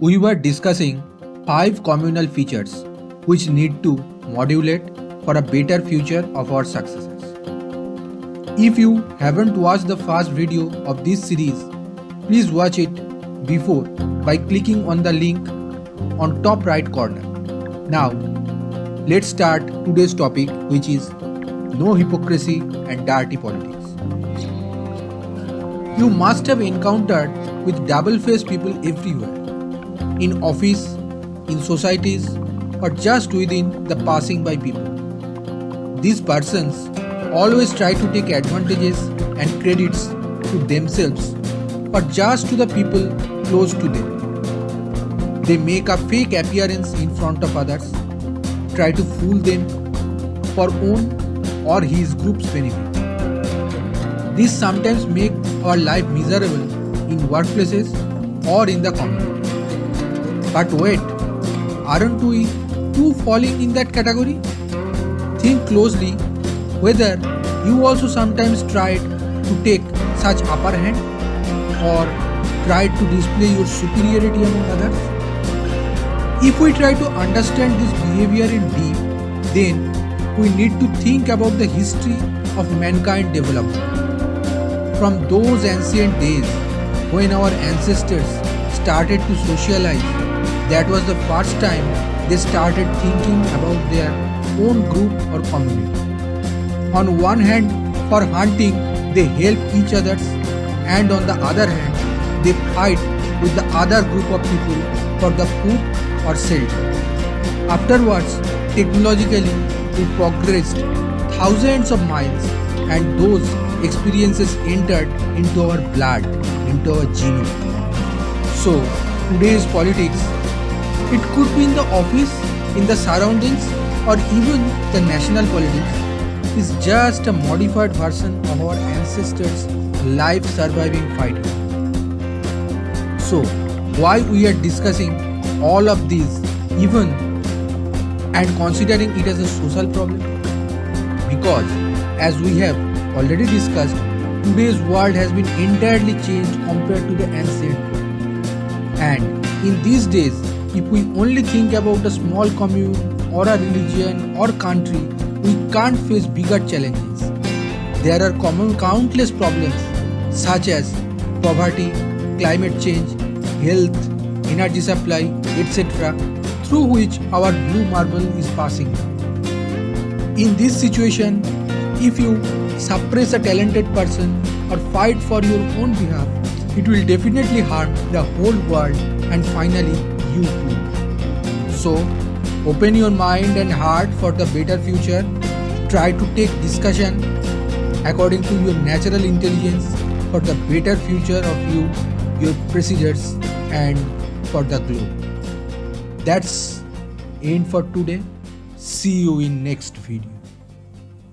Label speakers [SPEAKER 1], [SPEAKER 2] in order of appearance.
[SPEAKER 1] we were discussing five communal features which need to modulate for a better future of our successors. If you haven't watched the first video of this series, please watch it before by clicking on the link on top right corner. Now, let's start today's topic which is no hypocrisy and dirty politics. You must have encountered with double-faced people everywhere in office, in societies, or just within the passing by people. These persons always try to take advantages and credits to themselves or just to the people close to them. They make a fake appearance in front of others, try to fool them for own or his group's benefit. This sometimes make our life miserable in workplaces or in the community. But wait, aren't we too falling in that category? Think closely whether you also sometimes tried to take such upper hand or tried to display your superiority among others? If we try to understand this behavior in deep, then we need to think about the history of mankind development. From those ancient days when our ancestors started to socialize that was the first time they started thinking about their own group or community. On one hand, for hunting, they help each other, and on the other hand, they fight with the other group of people for the food or shelter. Afterwards, technologically, we progressed thousands of miles and those experiences entered into our blood, into our genome. So, today's politics it could be in the office, in the surroundings, or even the national politics is just a modified version of our ancestors' life surviving fighting. So, why we are discussing all of these even and considering it as a social problem? Because as we have already discussed, today's world has been entirely changed compared to the ancient world. And in these days, if we only think about a small commune or a religion or country, we can't face bigger challenges. There are common countless problems such as poverty, climate change, health, energy supply, etc. through which our blue marble is passing. In this situation, if you suppress a talented person or fight for your own behalf, it will definitely harm the whole world and finally you too. So, open your mind and heart for the better future. Try to take discussion according to your natural intelligence for the better future of you, your procedures, and for the globe. That's end for today. See you in next video.